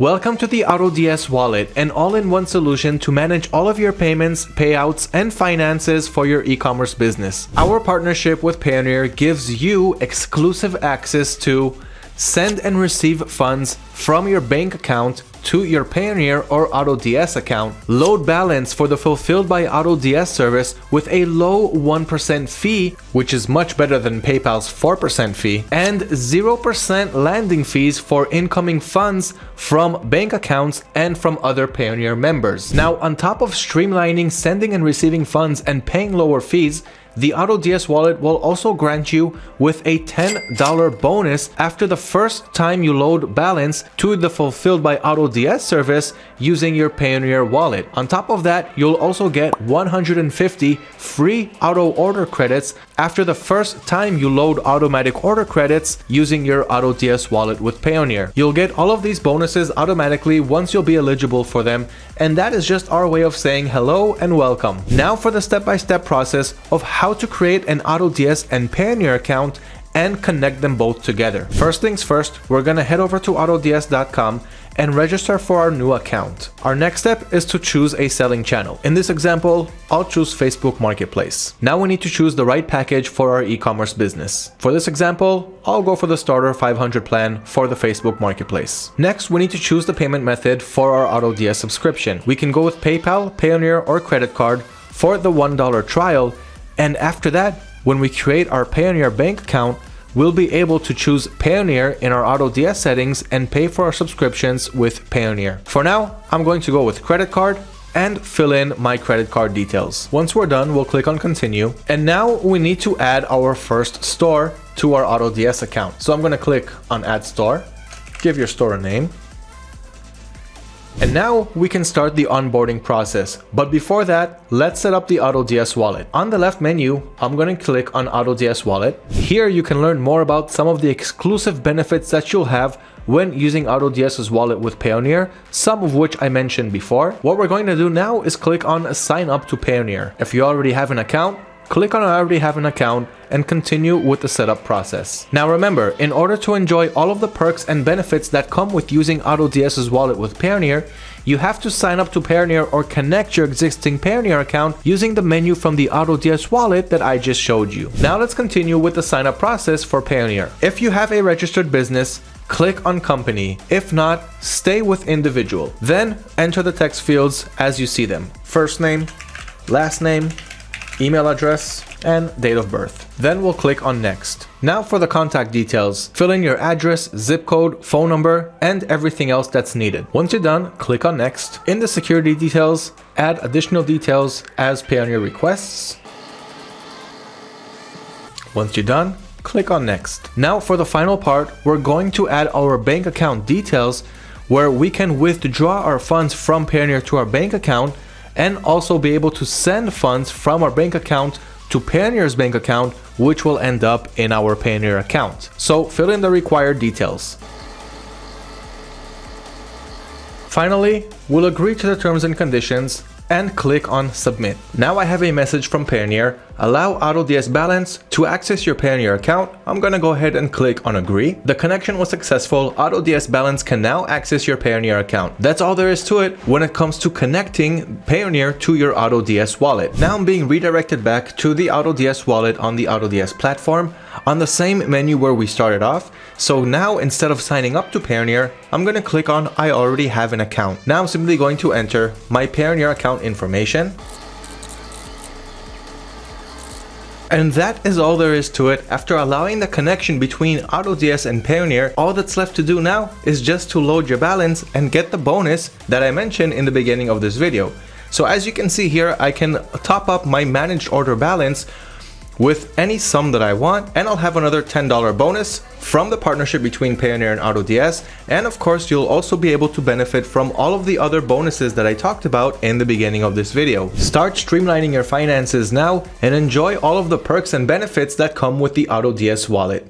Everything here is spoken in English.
Welcome to the AutoDS wallet, an all-in-one solution to manage all of your payments, payouts, and finances for your e-commerce business. Our partnership with Payoneer gives you exclusive access to send and receive funds from your bank account to your Payoneer or AutoDS account, load balance for the fulfilled by AutoDS service with a low 1% fee, which is much better than PayPal's 4% fee, and 0% landing fees for incoming funds from bank accounts and from other Payoneer members. Now, on top of streamlining sending and receiving funds and paying lower fees, the AutoDS wallet will also grant you with a $10 bonus after the first time you load balance to the fulfilled by AutoDS service using your Payoneer wallet. On top of that, you'll also get 150 free auto order credits after the first time you load automatic order credits using your AutoDS wallet with Payoneer. You'll get all of these bonuses automatically once you'll be eligible for them and that is just our way of saying hello and welcome. Now for the step-by-step -step process of how to create an AutoDS and Payoneer account and connect them both together. First things first, we're gonna head over to autods.com and register for our new account. Our next step is to choose a selling channel. In this example, I'll choose Facebook Marketplace. Now we need to choose the right package for our e-commerce business. For this example, I'll go for the starter 500 plan for the Facebook Marketplace. Next, we need to choose the payment method for our AutoDS subscription. We can go with PayPal, Payoneer, or credit card for the $1 trial, and after that, when we create our Payoneer bank account, we'll be able to choose Payoneer in our AutoDS settings and pay for our subscriptions with Payoneer. For now, I'm going to go with credit card and fill in my credit card details. Once we're done, we'll click on continue. And now we need to add our first store to our AutoDS account. So I'm going to click on add store, give your store a name, and now we can start the onboarding process. But before that, let's set up the AutoDS wallet. On the left menu, I'm going to click on AutoDS wallet. Here you can learn more about some of the exclusive benefits that you'll have when using AutoDS's wallet with Payoneer, some of which I mentioned before. What we're going to do now is click on sign up to Payoneer. If you already have an account, click on I already have an account and continue with the setup process. Now remember, in order to enjoy all of the perks and benefits that come with using AutoDS's wallet with Payoneer, you have to sign up to Payoneer or connect your existing Payoneer account using the menu from the AutoDS wallet that I just showed you. Now let's continue with the sign up process for Payoneer. If you have a registered business, click on company. If not, stay with individual. Then enter the text fields as you see them. First name, last name, email address, and date of birth. Then we'll click on next. Now for the contact details, fill in your address, zip code, phone number, and everything else that's needed. Once you're done, click on next. In the security details, add additional details as Payoneer requests. Once you're done, click on next. Now for the final part, we're going to add our bank account details where we can withdraw our funds from Payoneer to our bank account and also be able to send funds from our bank account to Payoneer's bank account, which will end up in our Payoneer account. So fill in the required details. Finally, we'll agree to the terms and conditions and click on submit. Now I have a message from Payoneer, allow AutoDS balance to access your Payoneer account. I'm gonna go ahead and click on agree. The connection was successful. AutoDS balance can now access your Payoneer account. That's all there is to it when it comes to connecting Payoneer to your AutoDS wallet. Now I'm being redirected back to the AutoDS wallet on the AutoDS platform on the same menu where we started off. So now instead of signing up to Payoneer, I'm going to click on I already have an account. Now I'm simply going to enter my Payoneer account information. And that is all there is to it. After allowing the connection between AutoDS and Payoneer, all that's left to do now is just to load your balance and get the bonus that I mentioned in the beginning of this video. So as you can see here, I can top up my managed order balance with any sum that I want and I'll have another $10 bonus from the partnership between Payoneer and AutoDS and of course you'll also be able to benefit from all of the other bonuses that I talked about in the beginning of this video. Start streamlining your finances now and enjoy all of the perks and benefits that come with the AutoDS wallet.